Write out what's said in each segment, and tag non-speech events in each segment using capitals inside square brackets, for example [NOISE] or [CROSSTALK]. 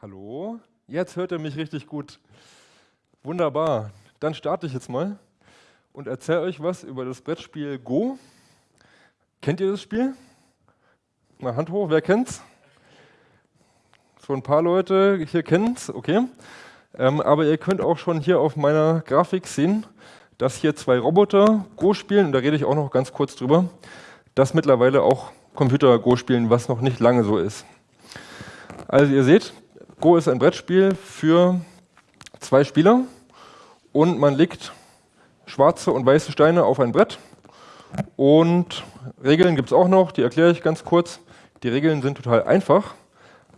Hallo? Jetzt hört er mich richtig gut. Wunderbar. Dann starte ich jetzt mal und erzähle euch was über das Brettspiel Go. Kennt ihr das Spiel? Mal Hand hoch, wer kennt's? So ein paar Leute hier kennen's, okay. Ähm, aber ihr könnt auch schon hier auf meiner Grafik sehen, dass hier zwei Roboter Go spielen, und da rede ich auch noch ganz kurz drüber, dass mittlerweile auch Computer Go spielen, was noch nicht lange so ist. Also ihr seht, Go ist ein Brettspiel für zwei Spieler und man legt schwarze und weiße Steine auf ein Brett und Regeln gibt es auch noch, die erkläre ich ganz kurz. Die Regeln sind total einfach,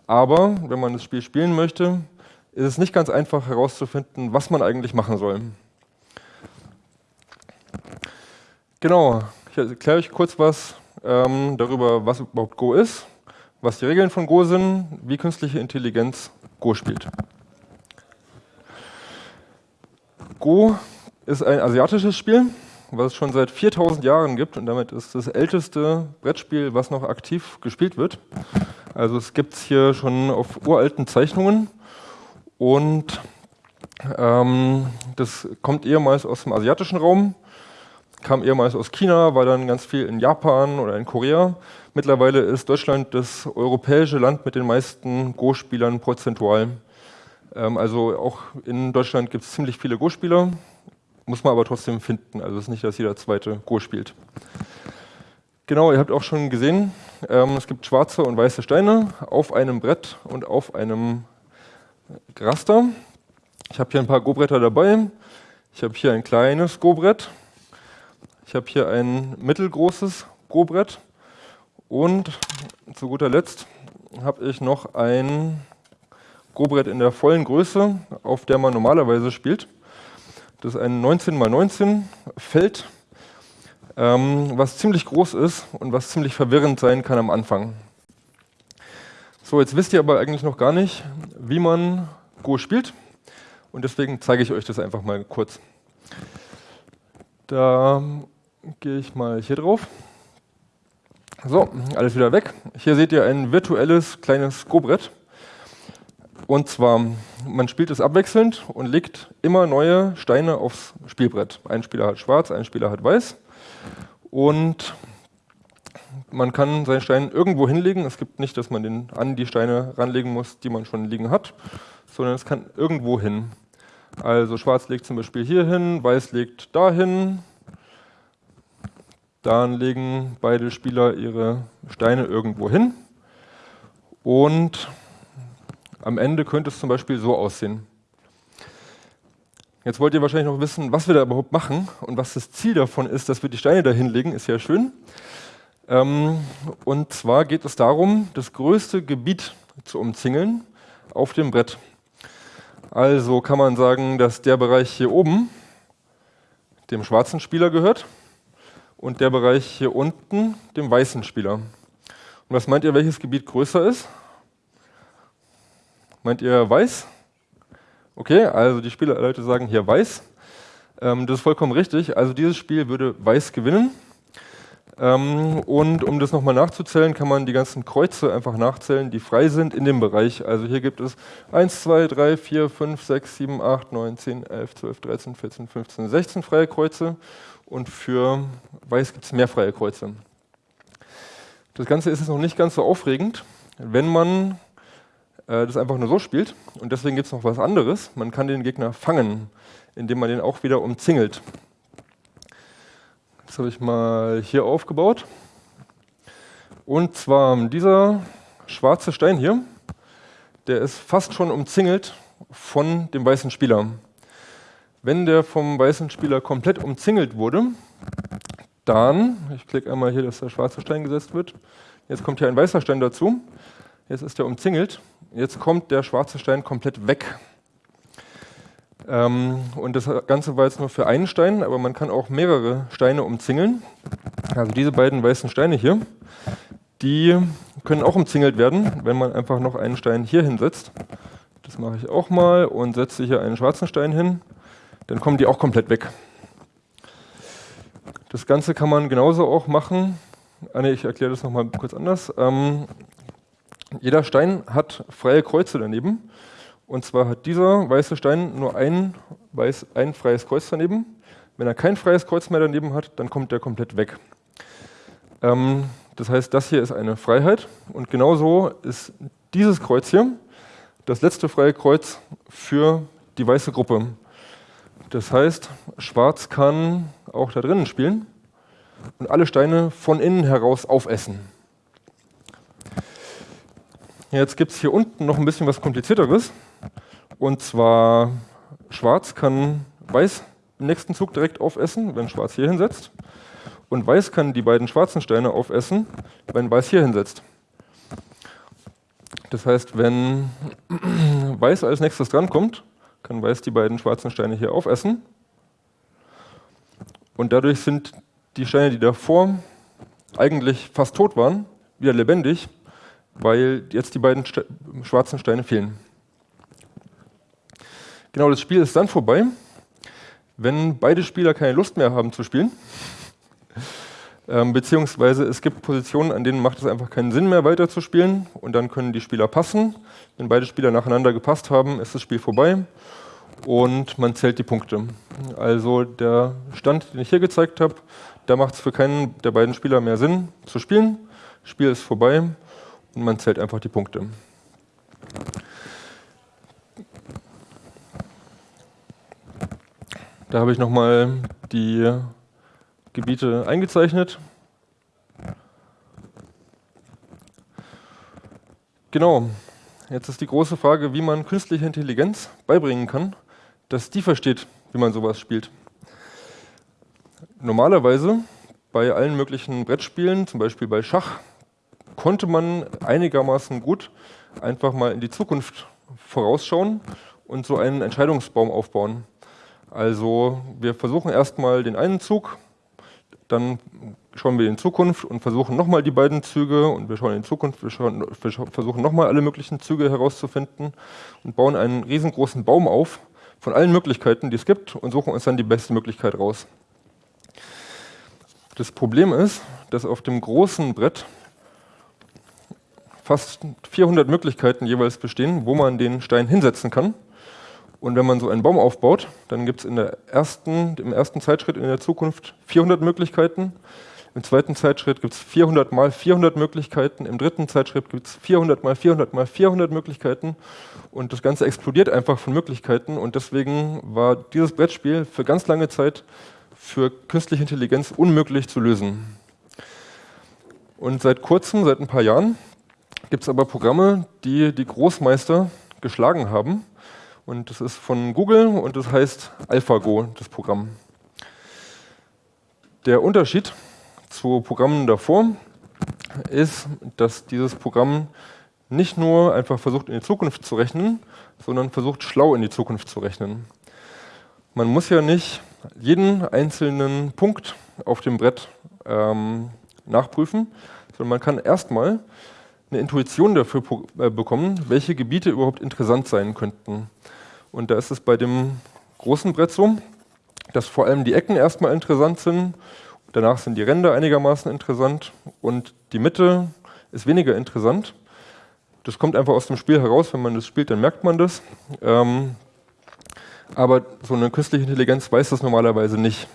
aber wenn man das Spiel spielen möchte, ist es nicht ganz einfach herauszufinden, was man eigentlich machen soll. Genau, ich erkläre euch kurz was ähm, darüber, was überhaupt Go ist, was die Regeln von Go sind, wie künstliche Intelligenz Go spielt. Go ist ein asiatisches Spiel, was es schon seit 4000 Jahren gibt und damit ist das älteste Brettspiel, was noch aktiv gespielt wird. Also es gibt es hier schon auf uralten Zeichnungen und ähm, das kommt ehemals aus dem asiatischen Raum, kam ehemals aus China, war dann ganz viel in Japan oder in Korea. Mittlerweile ist Deutschland das europäische Land mit den meisten Go-Spielern prozentual. Ähm, also auch in Deutschland gibt es ziemlich viele Go-Spieler, muss man aber trotzdem finden. Also es ist nicht, dass jeder zweite Go spielt. Genau, ihr habt auch schon gesehen, ähm, es gibt schwarze und weiße Steine auf einem Brett und auf einem Raster. Ich habe hier ein paar Go-Bretter dabei. Ich habe hier ein kleines Go-Brett. Ich habe hier ein mittelgroßes Go-Brett. Und zu guter Letzt habe ich noch ein Go-Brett in der vollen Größe, auf der man normalerweise spielt. Das ist ein 19x19 Feld, ähm, was ziemlich groß ist und was ziemlich verwirrend sein kann am Anfang. So, jetzt wisst ihr aber eigentlich noch gar nicht, wie man Go spielt und deswegen zeige ich euch das einfach mal kurz. Da gehe ich mal hier drauf. So, alles wieder weg. Hier seht ihr ein virtuelles kleines Go-Brett. Und zwar, man spielt es abwechselnd und legt immer neue Steine aufs Spielbrett. Ein Spieler hat schwarz, ein Spieler hat weiß. Und man kann seinen Stein irgendwo hinlegen. Es gibt nicht, dass man den an die Steine ranlegen muss, die man schon liegen hat, sondern es kann irgendwo hin. Also schwarz legt zum Beispiel hier hin, weiß legt dahin, dann legen beide Spieler ihre Steine irgendwo hin und am Ende könnte es zum Beispiel so aussehen. Jetzt wollt ihr wahrscheinlich noch wissen, was wir da überhaupt machen und was das Ziel davon ist, dass wir die Steine da hinlegen, ist ja schön. Ähm, und zwar geht es darum, das größte Gebiet zu umzingeln auf dem Brett. Also kann man sagen, dass der Bereich hier oben dem schwarzen Spieler gehört und der Bereich hier unten dem weißen Spieler. Und was meint ihr, welches Gebiet größer ist? Meint ihr weiß? Okay, also die Spielerleute sagen hier weiß. Ähm, das ist vollkommen richtig. Also dieses Spiel würde weiß gewinnen. Ähm, und um das nochmal nachzuzählen, kann man die ganzen Kreuze einfach nachzählen, die frei sind in dem Bereich. Also hier gibt es 1, 2, 3, 4, 5, 6, 7, 8, 9, 10, 11, 12, 13, 14, 15, 16 freie Kreuze und für Weiß gibt es mehr freie Kreuze. Das Ganze ist jetzt noch nicht ganz so aufregend, wenn man äh, das einfach nur so spielt. Und deswegen gibt es noch was anderes. Man kann den Gegner fangen, indem man den auch wieder umzingelt. Das habe ich mal hier aufgebaut. Und zwar dieser schwarze Stein hier, der ist fast schon umzingelt von dem weißen Spieler. Wenn der vom weißen Spieler komplett umzingelt wurde, dann, ich klicke einmal hier, dass der schwarze Stein gesetzt wird, jetzt kommt hier ein weißer Stein dazu, jetzt ist der umzingelt, jetzt kommt der schwarze Stein komplett weg. Ähm, und das Ganze war jetzt nur für einen Stein, aber man kann auch mehrere Steine umzingeln. Also diese beiden weißen Steine hier, die können auch umzingelt werden, wenn man einfach noch einen Stein hier hinsetzt. Das mache ich auch mal und setze hier einen schwarzen Stein hin dann kommen die auch komplett weg. Das Ganze kann man genauso auch machen. Ah, nee, ich erkläre das nochmal kurz anders. Ähm, Jeder Stein hat freie Kreuze daneben. Und zwar hat dieser weiße Stein nur ein, weiß, ein freies Kreuz daneben. Wenn er kein freies Kreuz mehr daneben hat, dann kommt der komplett weg. Ähm, das heißt, das hier ist eine Freiheit. Und genauso ist dieses Kreuz hier das letzte freie Kreuz für die weiße Gruppe. Das heißt, Schwarz kann auch da drinnen spielen und alle Steine von innen heraus aufessen. Jetzt gibt es hier unten noch ein bisschen was komplizierteres. Und zwar Schwarz kann Weiß im nächsten Zug direkt aufessen, wenn Schwarz hier hinsetzt. Und Weiß kann die beiden schwarzen Steine aufessen, wenn Weiß hier hinsetzt. Das heißt, wenn [CLEARS THROAT] Weiß als nächstes drankommt, kann Weiß die beiden schwarzen Steine hier aufessen. Und dadurch sind die Steine, die davor eigentlich fast tot waren, wieder lebendig, weil jetzt die beiden Ste schwarzen Steine fehlen. Genau, das Spiel ist dann vorbei, wenn beide Spieler keine Lust mehr haben zu spielen. Ähm, beziehungsweise es gibt Positionen, an denen macht es einfach keinen Sinn mehr weiter zu spielen und dann können die Spieler passen. Wenn beide Spieler nacheinander gepasst haben, ist das Spiel vorbei und man zählt die Punkte. Also der Stand, den ich hier gezeigt habe, da macht es für keinen der beiden Spieler mehr Sinn zu spielen. Das Spiel ist vorbei und man zählt einfach die Punkte. Da habe ich nochmal die Gebiete eingezeichnet. Genau, jetzt ist die große Frage, wie man künstliche Intelligenz beibringen kann, dass die versteht, wie man sowas spielt. Normalerweise bei allen möglichen Brettspielen, zum Beispiel bei Schach, konnte man einigermaßen gut einfach mal in die Zukunft vorausschauen und so einen Entscheidungsbaum aufbauen. Also wir versuchen erstmal den einen Zug dann schauen wir in Zukunft und versuchen nochmal die beiden Züge und wir schauen in Zukunft, wir, schauen, wir versuchen nochmal alle möglichen Züge herauszufinden und bauen einen riesengroßen Baum auf von allen Möglichkeiten, die es gibt und suchen uns dann die beste Möglichkeit raus. Das Problem ist, dass auf dem großen Brett fast 400 Möglichkeiten jeweils bestehen, wo man den Stein hinsetzen kann. Und wenn man so einen Baum aufbaut, dann gibt es ersten, im ersten Zeitschritt in der Zukunft 400 Möglichkeiten. Im zweiten Zeitschritt gibt es 400 mal 400 Möglichkeiten. Im dritten Zeitschritt gibt es 400 mal 400 mal 400 Möglichkeiten. Und das Ganze explodiert einfach von Möglichkeiten. Und deswegen war dieses Brettspiel für ganz lange Zeit für künstliche Intelligenz unmöglich zu lösen. Und seit kurzem, seit ein paar Jahren, gibt es aber Programme, die die Großmeister geschlagen haben und das ist von Google und das heißt AlphaGo, das Programm. Der Unterschied zu Programmen davor ist, dass dieses Programm nicht nur einfach versucht, in die Zukunft zu rechnen, sondern versucht, schlau in die Zukunft zu rechnen. Man muss ja nicht jeden einzelnen Punkt auf dem Brett ähm, nachprüfen, sondern man kann erstmal eine Intuition dafür äh, bekommen, welche Gebiete überhaupt interessant sein könnten. Und da ist es bei dem großen Brett so, dass vor allem die Ecken erstmal interessant sind, danach sind die Ränder einigermaßen interessant und die Mitte ist weniger interessant. Das kommt einfach aus dem Spiel heraus, wenn man das spielt, dann merkt man das. Ähm, aber so eine künstliche Intelligenz weiß das normalerweise nicht.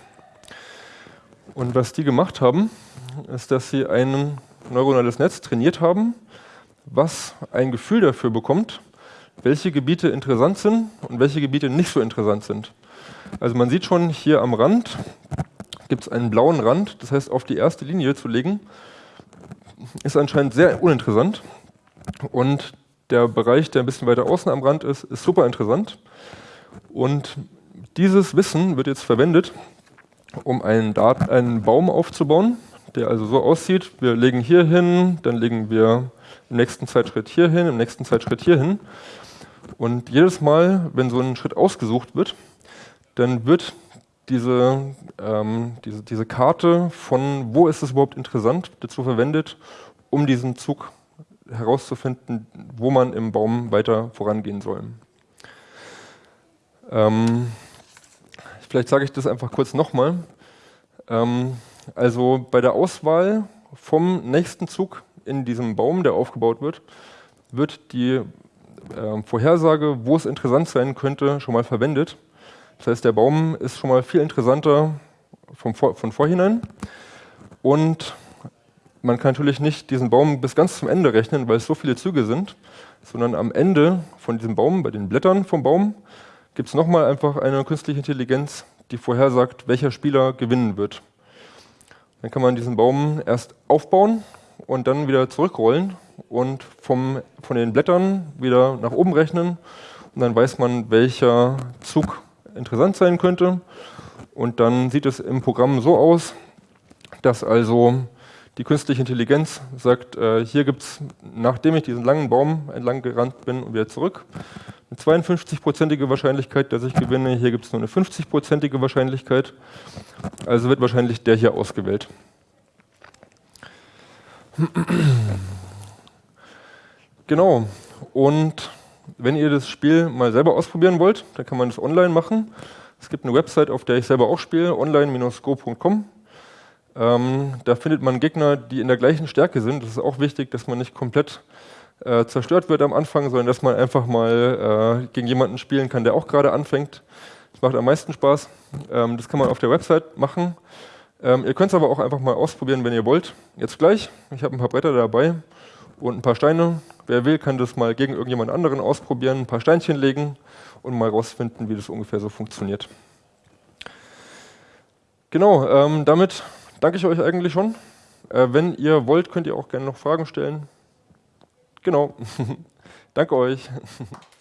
Und was die gemacht haben, ist, dass sie ein neuronales Netz trainiert haben, was ein Gefühl dafür bekommt, welche Gebiete interessant sind und welche Gebiete nicht so interessant sind. Also man sieht schon hier am Rand gibt es einen blauen Rand, das heißt auf die erste Linie zu legen, ist anscheinend sehr uninteressant. Und der Bereich, der ein bisschen weiter außen am Rand ist, ist super interessant. Und dieses Wissen wird jetzt verwendet, um einen, Dat einen Baum aufzubauen, der also so aussieht, wir legen hier hin, dann legen wir im nächsten Zeitschritt hier hin, im nächsten Zeitschritt hier hin. Und jedes Mal, wenn so ein Schritt ausgesucht wird, dann wird diese, ähm, diese, diese Karte von, wo ist es überhaupt interessant, dazu verwendet, um diesen Zug herauszufinden, wo man im Baum weiter vorangehen soll. Ähm, vielleicht sage ich das einfach kurz nochmal. Ähm, also bei der Auswahl vom nächsten Zug in diesem Baum, der aufgebaut wird, wird die äh, Vorhersage, wo es interessant sein könnte, schon mal verwendet. Das heißt, der Baum ist schon mal viel interessanter vom, von vorhinein. Und man kann natürlich nicht diesen Baum bis ganz zum Ende rechnen, weil es so viele Züge sind, sondern am Ende von diesem Baum, bei den Blättern vom Baum, gibt es nochmal einfach eine künstliche Intelligenz, die vorhersagt, welcher Spieler gewinnen wird. Dann kann man diesen Baum erst aufbauen und dann wieder zurückrollen und vom, von den Blättern wieder nach oben rechnen. Und dann weiß man, welcher Zug interessant sein könnte. Und dann sieht es im Programm so aus, dass also die künstliche Intelligenz sagt, äh, hier gibt es, nachdem ich diesen langen Baum entlang gerannt bin und wieder zurück, eine 52-prozentige Wahrscheinlichkeit, dass ich gewinne. Hier gibt es nur eine 50-prozentige Wahrscheinlichkeit. Also wird wahrscheinlich der hier ausgewählt. Genau. Und wenn ihr das Spiel mal selber ausprobieren wollt, dann kann man das online machen. Es gibt eine Website, auf der ich selber auch spiele, online-go.com. Ähm, da findet man Gegner, die in der gleichen Stärke sind. Das ist auch wichtig, dass man nicht komplett äh, zerstört wird am Anfang, sondern dass man einfach mal äh, gegen jemanden spielen kann, der auch gerade anfängt. Das macht am meisten Spaß. Ähm, das kann man auf der Website machen. Ähm, ihr könnt es aber auch einfach mal ausprobieren, wenn ihr wollt. Jetzt gleich. Ich habe ein paar Bretter dabei und ein paar Steine. Wer will, kann das mal gegen irgendjemand anderen ausprobieren, ein paar Steinchen legen und mal rausfinden, wie das ungefähr so funktioniert. Genau, ähm, damit danke ich euch eigentlich schon. Äh, wenn ihr wollt, könnt ihr auch gerne noch Fragen stellen. Genau. [LAUGHS] danke euch. [LAUGHS]